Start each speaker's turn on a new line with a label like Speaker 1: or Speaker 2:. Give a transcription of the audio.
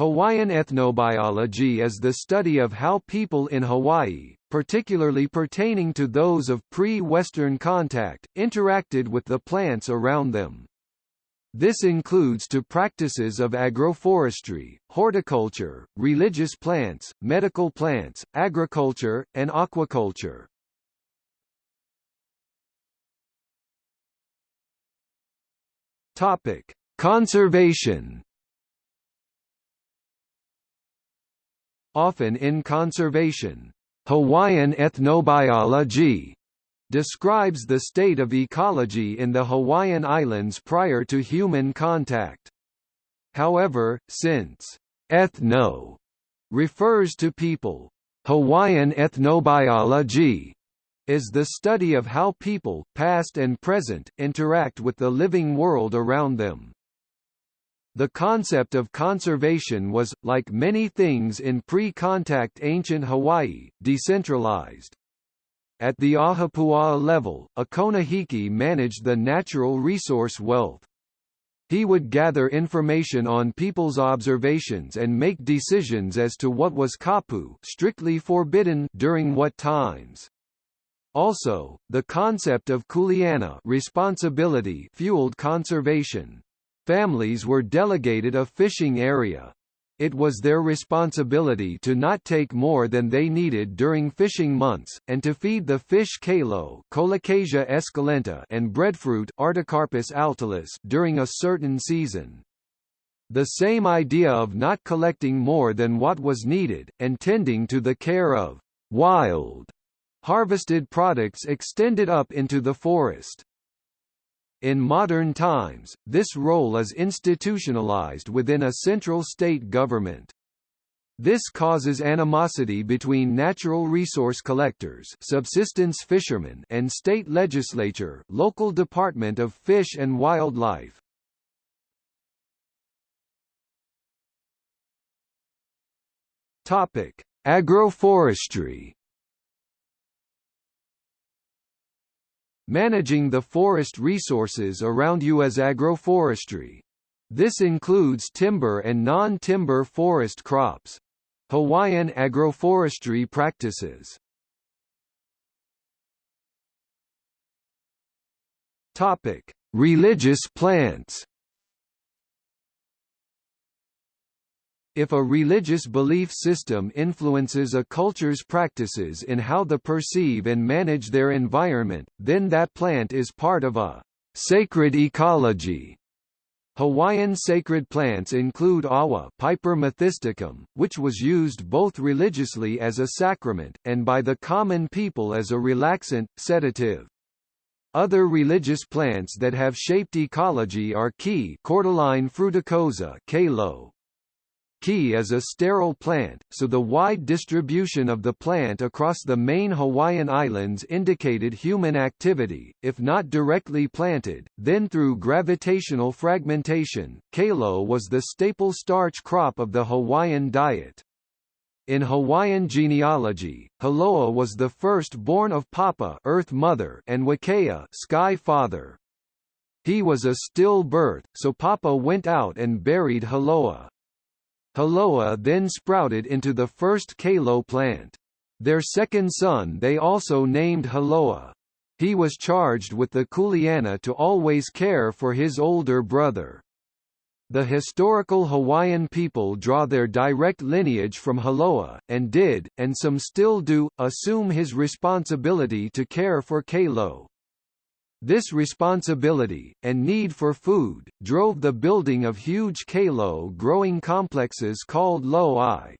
Speaker 1: Hawaiian ethnobiology is the study of how people in Hawaii, particularly pertaining to those of pre-Western contact, interacted with the plants around them. This includes to practices of agroforestry, horticulture, religious plants, medical plants, agriculture, and aquaculture. Topic: Conservation Often in conservation, Hawaiian ethnobiology describes the state of ecology in the Hawaiian Islands prior to human contact. However, since ethno refers to people, Hawaiian ethnobiology is the study of how people, past and present, interact with the living world around them. The concept of conservation was, like many things in pre-contact ancient Hawaii, decentralized. At the Ahupua'a level, a Konohiki managed the natural resource wealth. He would gather information on people's observations and make decisions as to what was kapu strictly forbidden during what times. Also, the concept of kuleana responsibility fueled conservation. Families were delegated a fishing area. It was their responsibility to not take more than they needed during fishing months, and to feed the fish esculenta and breadfruit Artocarpus during a certain season. The same idea of not collecting more than what was needed, and tending to the care of wild harvested products extended up into the forest. In modern times, this role is institutionalized within a central state government. This causes animosity between natural resource collectors subsistence fishermen and state legislature local Department of Fish and Wildlife. Agroforestry Managing the forest resources around you as agroforestry. This includes timber and non-timber forest crops. Hawaiian agroforestry practices Topic: Religious plants. If a religious belief system influences a culture's practices in how they perceive and manage their environment, then that plant is part of a sacred ecology. Hawaiian sacred plants include awa Piper methysticum, which was used both religiously as a sacrament, and by the common people as a relaxant, sedative. Other religious plants that have shaped ecology are ki cordyline fruticosa kalo, Ki is a sterile plant, so the wide distribution of the plant across the main Hawaiian Islands indicated human activity, if not directly planted, then through gravitational fragmentation. Kalo was the staple starch crop of the Hawaiian diet. In Hawaiian genealogy, Haloa was the first born of Papa Earth Mother and Wakea Sky Father. He was a still birth, so Papa went out and buried Haloa. Haloa then sprouted into the first Kalo plant. Their second son they also named Haloa. He was charged with the Kuleana to always care for his older brother. The historical Hawaiian people draw their direct lineage from Haloa, and did, and some still do, assume his responsibility to care for Kalo. This responsibility, and need for food, drove the building of huge kalo growing complexes called lo'i.